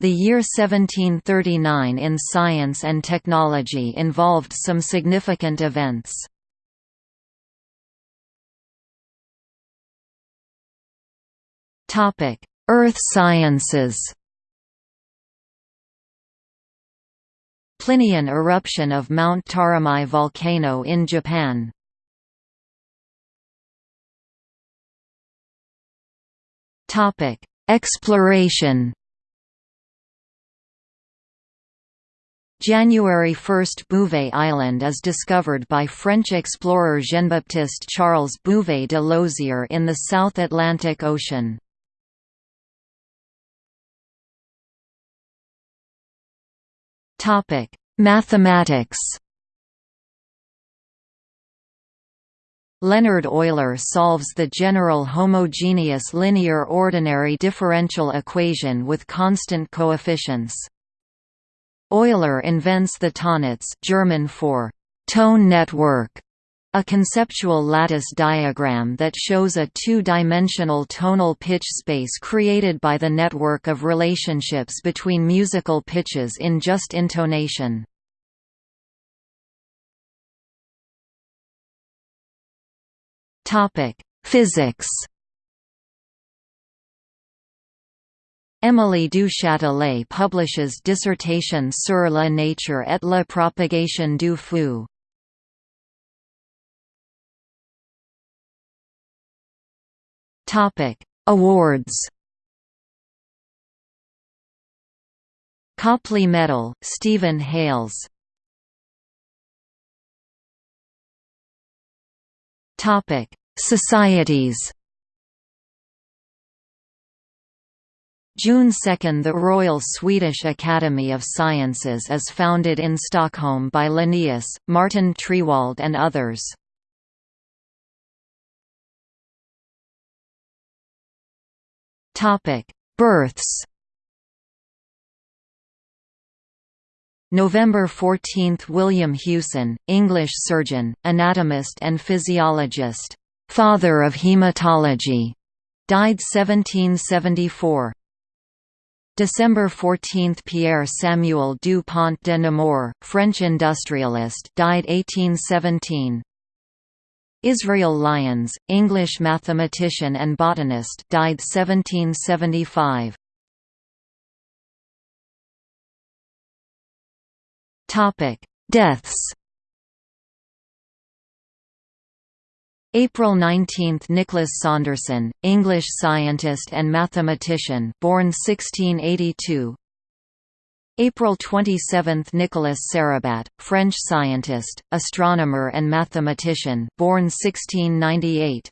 The year 1739 in science and technology involved some significant events. Earth sciences. Plinian eruption of Mount Tarumae volcano in Japan. Exploration January 1 – Bouvet Island is discovered by French explorer Jean-Baptiste Charles Bouvet de Lozier in the South Atlantic Ocean. Mathematics Leonhard Euler solves the general homogeneous linear ordinary differential equation with constant coefficients. Euler invents the Tonnetz German for tone network, a conceptual lattice diagram that shows a two-dimensional tonal pitch space created by the network of relationships between musical pitches in just intonation. Physics Émilie du Châtelet publishes Dissertation sur la nature et la propagation du feu. Topic: Awards. Copley Medal, Stephen Hales. Topic: Societies. June 2 – The Royal Swedish Academy of Sciences is founded in Stockholm by Linnaeus, Martin Triewald and others. Births November 14 – William Hewson, English surgeon, anatomist and physiologist, "'Father of Hematology", died 1774. December 14 – Pierre Samuel du Pont de Nemours, French industrialist died 1817. Israel Lyons, English mathematician and botanist died 1775. Deaths April 19 – Nicholas Saunderson, English scientist and mathematician born 1682 April 27 – Nicolas Sarrabat, French scientist, astronomer and mathematician born 1698